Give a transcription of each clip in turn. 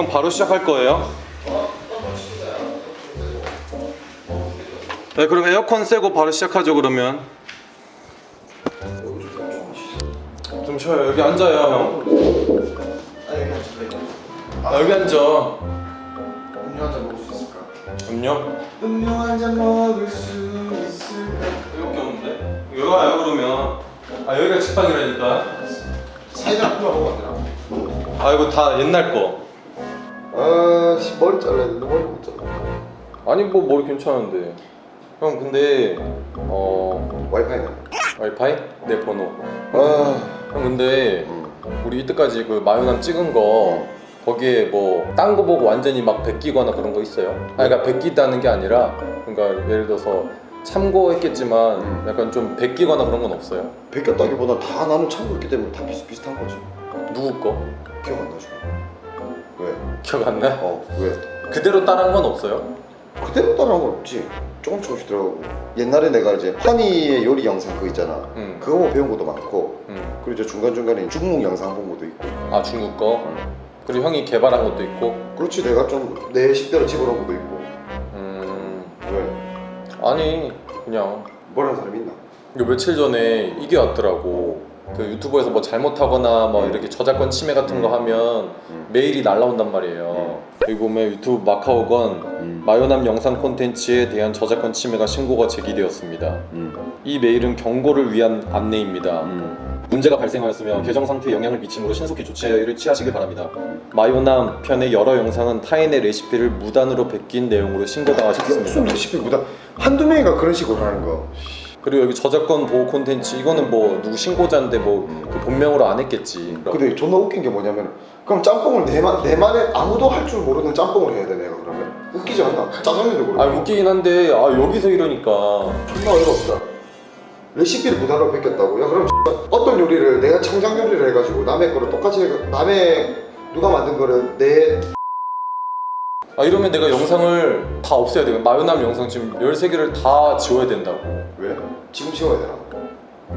형 바로 시작할 거예요? 네 그럼 에어컨 쐬고 바로 시작하죠 그러면 좀 쉬어요 여기 앉아요 형 여기 아, 여기 앉아 음료 한 잔 먹을 수 있을까? 음료? 음료 한 잔 먹을 수 있을까? 이렇게 없는데? 여기 와요 그러면 아 여기가 식빵이라니까 사이다 풀어 먹으면 안 되나? 아 이거 다 옛날 거 아씨 머리 잘라야 되는데 머리 못 잘라 아니 뭐 머리 괜찮은데 형 근데 어 와이파이는? 와이파이? 내 번호 아형 근데 음. 우리 이때까지 그 마요남 찍은 거 거기에 뭐 딴 거 보고 완전히 막 베끼거나 그런 거 있어요? 아 그러니까 베끼다는 게 아니라 그러니까 예를 들어서 참고했겠지만 음. 약간 좀 베끼거나 그런 건 없어요? 베꼈다기보다 다 나는 참고했기 때문에 다 비슷비슷한 거지 누구 거? 기억 안 나죠? 왜? 기억 안 나? 어 왜? 그대로 따라한 건 없어요? 그대로 따라한 건 없지 조금 조금씩 들어가고 옛날에 내가 이제 허니의 요리 영상 그거 있잖아 응. 그거 보고 배운 것도 많고 응. 그리고 이제 중간중간에 중국 영상 본 것도 있고 아 중국 거? 그리고 형이 개발한 것도 있고 그렇지 내가 좀 내 식대로 집어넣은 것도 있고 음 왜? 아니 그냥 뭐라는 사람 있나? 며칠 전에 이게 왔더라고 그 유튜브에서 뭐 잘못하거나 뭐 이렇게 저작권 침해 같은 거 하면 음. 메일이 날라온단 말이에요 여기 보면 유튜브 마카오건 음. 마요남 영상 콘텐츠에 대한 저작권 침해가 신고가 제기되었습니다 음. 이 메일은 경고를 위한 안내입니다 음. 문제가 발생하였으며 계정 상태에 영향을 미치므로 신속히 조치를 취하시길 바랍니다. 마요남 편의 여러 영상은 타인의 레시피를 무단으로 베낀 내용으로 그게 무슨 신고당하셨습니다. 레시피보다 한두 명이가 그런 식으로 하는 거 그리고 여기 저작권 보호 콘텐츠 이거는 뭐 누구 신고자인데 뭐 그 본명으로 안 했겠지. 근데 존나 웃긴 게 뭐냐면 그럼 짬뽕을 내만 내만에 아무도 할 줄 모르는 짬뽕을 해야 돼 내가 그러면 웃기지 않나? 짜장면도 그렇고 아 웃기긴 한데 아 여기서 이러니까 존나 어이가 없다 레시피를 무단으로 베꼈다고? 야 그럼 어떤 요리를 내가 창작 요리를 해가지고 남의 거를 똑같이 해 남의 누가 만든 거를 내 아 이러면 내가 영상을 다 없애야 돼. 마요남 영상 지금 13개를 다 지워야 된다고. 왜? 지금 지워야 되나?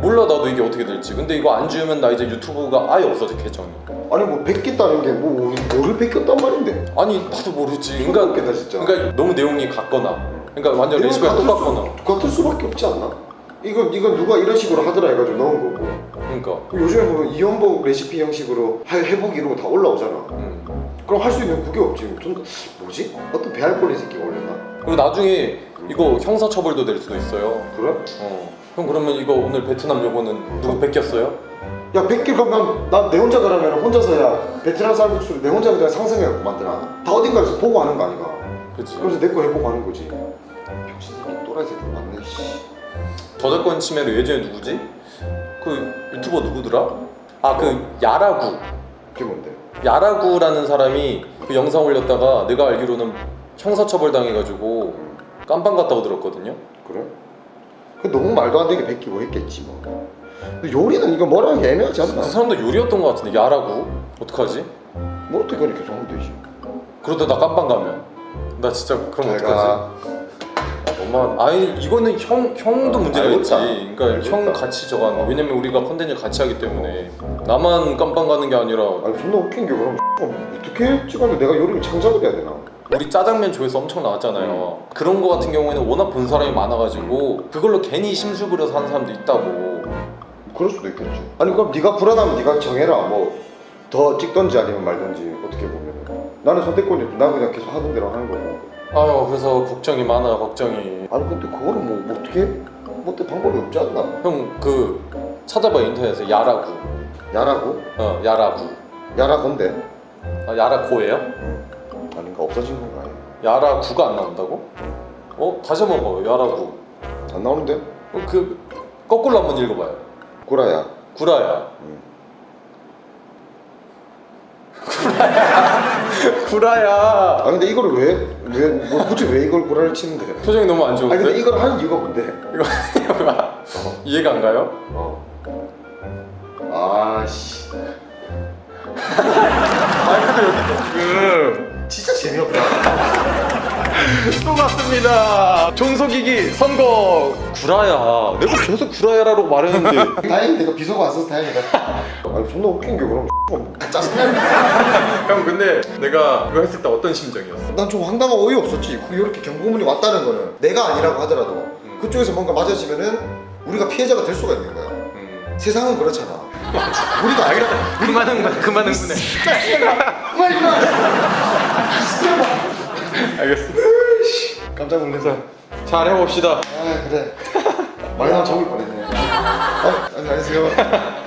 몰라 나도 이게 어떻게 될지. 근데 이거 안 지우면 나 이제 유튜브가 아예 없어져 계정이. 아니 뭐 베꼈다는 게뭐 뭐를 베꼈단 말인데 아니 나도 모르지. 그러니까 웃긴다 진짜 그러니까 너무 내용이 같거나 그러니까 완전 레시피가 똑같거나 수, 같을 수밖에 없지 않나? 이건 이건 누가 이런 식으로 하더라 해가지고 넣은 거고 그러니까 요즘에 보면 이연복 레시피 형식으로 하- 해보기 이런 거 다 올라오잖아 음. 그럼 할 수 있는 그게 없지 좀 뭐지? 어떤 배알꼴린 새끼가 올렸나? 그리고 나중에 이거 형사처벌도 될 수도 있어요 그래? 어. 형 그러면 이거 오늘 베트남 요거는 누구 뺏겼어요? 야 100개 그럼 난내 혼자 그러면 혼자서 야 베트남 쌀국수를 내 혼자 그냥 상상해갖고 만드나? 다 어딘가에서 보고 하는 거 아니가 그치 그래서 내 거 해보고 하는 거지 병신 새끼 또라이 새끼 맞네 씨 저작권 침해로 예전에 누구지? 그 유튜버 누구더라? 아 그 야라구 그게 뭔데? 야라구라는 사람이 그 영상 올렸다가 내가 알기로는 형사처벌 당해가지고 깜빵 갔다고 들었거든요 그래? 그 너무 말도 안 되게 베끼고 했겠지 뭐 근데 요리는 이거 뭐라 하기 애매하지 않나? 그 사람도 요리였던 것 같은데 야라구 어떡하지? 뭐 어떻게 그렇게 하면 되지 그러다 나 깜빵 가면 나 진짜 그럼 어떡하지? 내가 너무 아니 이거는 형 형도 아. 있지. 그러니까 알겠다. 형 같이 저거 하는 거. 왜냐면 우리가 컨텐츠 같이 하기 때문에 나만 깜빵 가는 게 아니라 아니 존나 웃긴 게 그럼 어떻게 찍었는데 내가 요리를 창작을 해야 되나? 우리 짜장면 조회수 엄청 나왔잖아요. 그런 거 같은 경우에는 워낙 본 사람이 많아가지고 그걸로 괜히 심술 부려서 하는 사람도 있다고. 그럴 수도 있겠지 아니 그럼 네가 불안하면 네가 정해라 뭐 더 찍던지 아니면 말던지 어떻게 보면 나는 선택권이 없지 나 그냥 계속 하던 대로 하는 거고 아유 그래서 걱정이 많아 걱정이. 아니 근데 그거는 뭐, 뭐 어떻게 뭐 어때 방법이 없지 않나? 형 그 찾아봐 인터넷에 야라구. 야라고? 어 야라구. 야라건데 아, 야라코예요? 아닌가 없어진 건가 아예? 야라구가 안 나온다고? 어 다시 한번 봐요 야라구. 안 나오는데? 어, 그 거꾸로 한번 읽어봐요. 구라야 구라야. 응. 구라야. 아 근데 이걸 왜 왜 뭐 굳이 왜 이걸 구라를 치는데? 표정이 너무 안 좋은데? 근데 이걸 하는 이유가 뭔데? 이거? 이해가 안 가요? 어. 아씨. 아니 근데 여기 지금 재미없다. 또 맞습니다. 존속이기 선거 구라야. 내가 계속 구라야라고 말했는데. 다행히 내가 비서가 안 써서 다행이다 아니 존나 웃긴 게 그럼 짜증나 형 근데 내가 이거 했을 때 어떤 심정이었어? 난 좀 황당하고 어이없었지 이렇게 경고문이 왔다는 거는 내가 아니라고 하더라도 그쪽에서 뭔가 맞아지면은 우리가 피해자가 될 수가 있는 거야 음. 세상은 그렇잖아 우리가 아니라 그만 흥분 그만 흥분해. 알겠어. 깜짝 놀랐어 잘 해봅시다. 아 그래. 나면 적을 뻔했네. 어, 안녕하세요